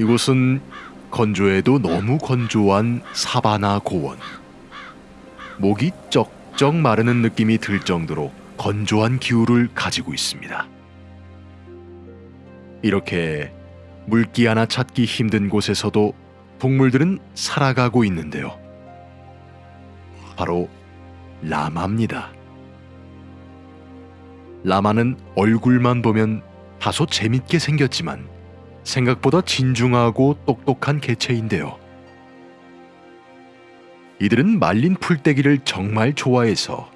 이곳은 건조해도 너무 건조한 사바나 고원. 목이 쩍쩍 마르는 느낌이 들 정도로 건조한 기후를 가지고 있습니다. 이렇게 물기 하나 찾기 힘든 곳에서도 동물들은 살아가고 있는데요. 바로 라마입니다. 라마는 얼굴만 보면 다소 재밌게 생겼지만 생각보다 진중하고 똑똑한 개체인데요. 이들은 말린 풀떼기를 정말 좋아해서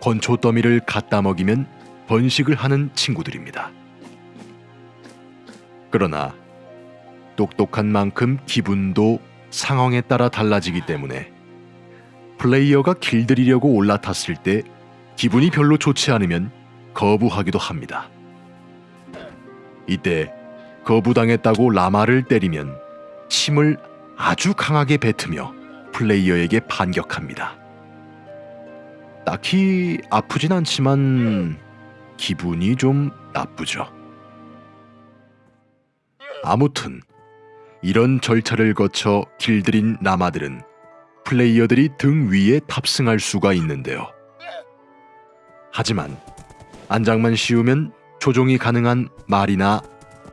건초 더미를 갖다 먹이면 번식을 하는 친구들입니다. 그러나 똑똑한 만큼 기분도 상황에 따라 달라지기 때문에 플레이어가 길들이려고 올라탔을 때 기분이 별로 좋지 않으면 거부하기도 합니다. 이때 거부당했다고 라마를 때리면 침을 아주 강하게 뱉으며 플레이어에게 반격합니다. 딱히 아프진 않지만 기분이 좀 나쁘죠. 아무튼 이런 절차를 거쳐 길들인 라마들은 플레이어들이 등 위에 탑승할 수가 있는데요. 하지만 안장만 씌우면 조종이 가능한 말이나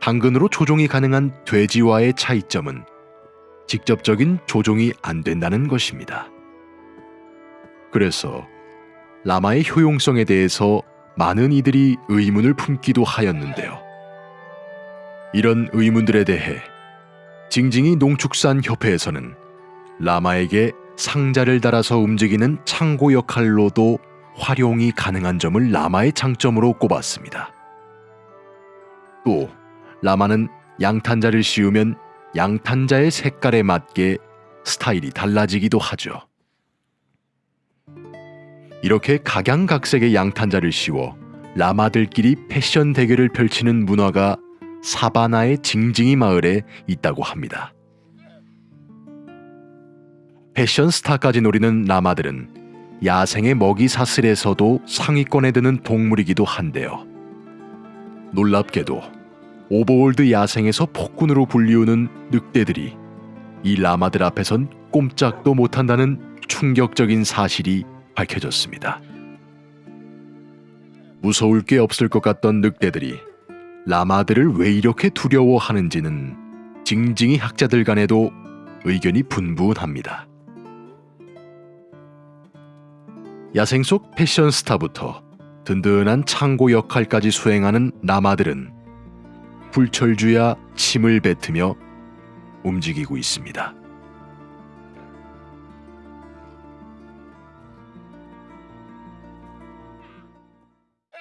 당근으로 조종이 가능한 돼지와의 차이점은 직접적인 조종이 안 된다는 것입니다. 그래서 라마의 효용성에 대해서 많은 이들이 의문을 품기도 하였는데요. 이런 의문들에 대해 징징이 농축산 협회에서는 라마에게 상자를 달아서 움직이는 창고 역할로도 활용이 가능한 점을 라마의 장점으로 꼽았습니다. 또 라마는 양탄자를 씌우면 양탄자의 색깔에 맞게 스타일이 달라지기도 하죠. 이렇게 각양각색의 양탄자를 씌워 라마들끼리 패션 대결을 펼치는 문화가 사바나의 징징이 마을에 있다고 합니다. 패션 스타까지 노리는 라마들은 야생의 먹이 사슬에서도 상위권에 드는 동물이기도 한데요. 놀랍게도 Overworld 야생에서 폭군으로 불리우는 늑대들이 이 라마들 앞에선 꼼짝도 못한다는 충격적인 사실이 밝혀졌습니다. 무서울 게 없을 것 같던 늑대들이 라마들을 왜 이렇게 두려워하는지는 징징이 학자들 간에도 의견이 분분합니다. 야생 속 패션 스타부터 든든한 창고 역할까지 수행하는 라마들은 불철주야 침을 뱉으며 움직이고 있습니다.